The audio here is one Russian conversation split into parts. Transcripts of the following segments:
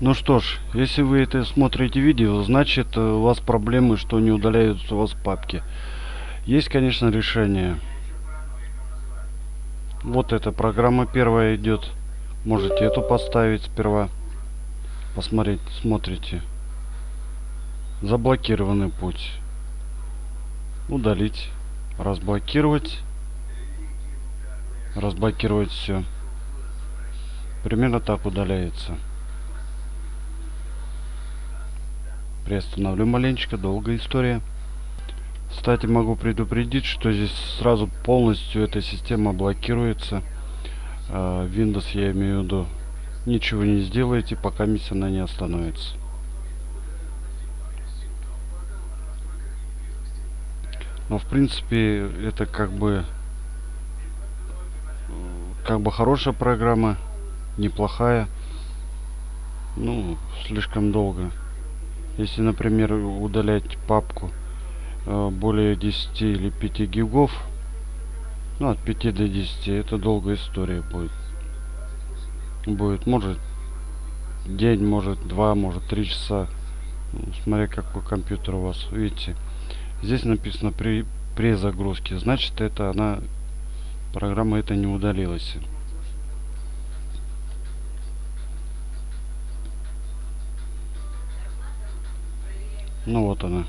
Ну что ж, если вы это смотрите видео, значит э, у вас проблемы, что не удаляются у вас папки. Есть, конечно, решение. Вот эта программа первая идет. Можете эту поставить сперва. Посмотреть, смотрите. Заблокированный путь. Удалить. Разблокировать. Разблокировать все. Примерно так удаляется. Приостановлю маленечко, долгая история. Кстати, могу предупредить, что здесь сразу полностью эта система блокируется. А, Windows я имею в виду. Ничего не сделаете, пока миссия она не остановится. Но в принципе это как бы как бы хорошая программа, неплохая. Ну, слишком долго. Если, например, удалять папку э, более 10 или 5 гигов, ну, от 5 до 10, это долгая история будет. Будет, может, день, может, два, может, три часа. Ну, смотря какой компьютер у вас. Видите, здесь написано при, при загрузке. Значит, это она, программа это не удалилась. Ну вот она.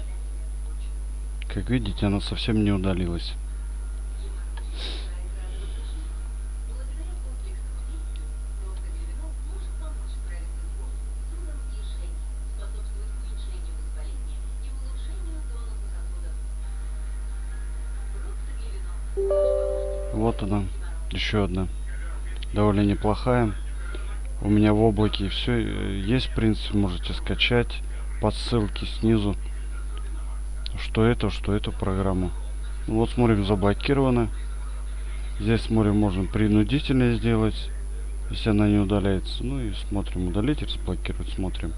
Как видите, она совсем не удалилась. Вот она, еще одна. Довольно неплохая. У меня в облаке все э, есть, в принципе, можете скачать по ссылке снизу, что это, что эту программу. Ну, вот смотрим, заблокировано. Здесь смотрим, можем принудительно сделать, если она не удаляется. Ну и смотрим, удалить, разблокировать, смотрим.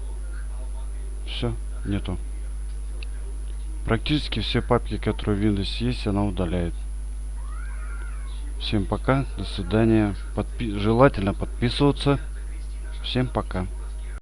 Все, нету. Практически все папки, которые в Windows есть, она удаляет. Всем пока, до свидания. Подпи желательно подписываться. Всем пока.